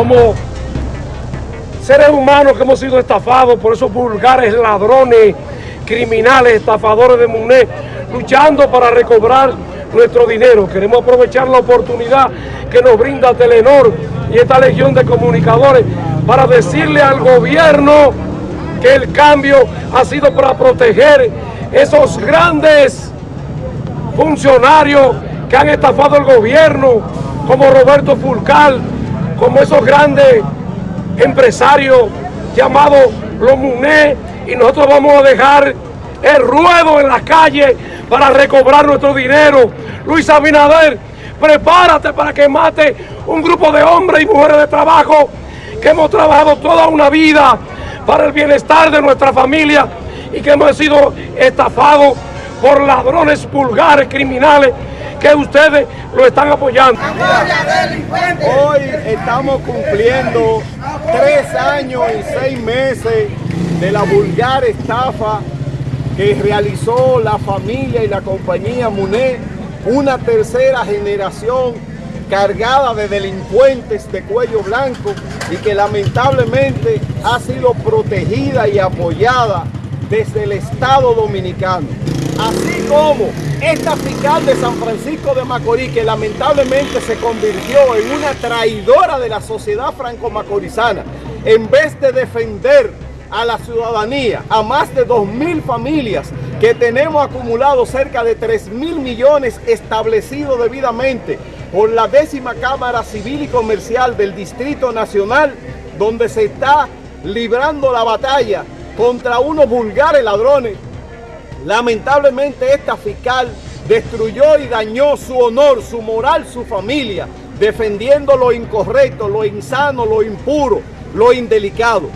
como seres humanos que hemos sido estafados por esos vulgares ladrones, criminales, estafadores de MUNE, luchando para recobrar nuestro dinero. Queremos aprovechar la oportunidad que nos brinda Telenor y esta legión de comunicadores para decirle al gobierno que el cambio ha sido para proteger esos grandes funcionarios que han estafado el gobierno, como Roberto Fulcal, como esos grandes empresarios llamados los MUNE, y nosotros vamos a dejar el ruedo en la calle para recobrar nuestro dinero. Luis Abinader, prepárate para que mate un grupo de hombres y mujeres de trabajo que hemos trabajado toda una vida para el bienestar de nuestra familia y que hemos sido estafados por ladrones vulgares, criminales, que ustedes lo están apoyando. Hoy estamos cumpliendo tres años y seis meses de la vulgar estafa que realizó la familia y la compañía MUNE, una tercera generación cargada de delincuentes de cuello blanco y que lamentablemente ha sido protegida y apoyada desde el Estado Dominicano. Así como esta fiscal de San Francisco de Macorís, que lamentablemente se convirtió en una traidora de la sociedad franco-macorizana, en vez de defender a la ciudadanía, a más de 2.000 familias que tenemos acumulado cerca de 3 mil millones establecidos debidamente por la décima Cámara Civil y Comercial del Distrito Nacional, donde se está librando la batalla contra unos vulgares ladrones. Lamentablemente esta fiscal destruyó y dañó su honor, su moral, su familia, defendiendo lo incorrecto, lo insano, lo impuro, lo indelicado.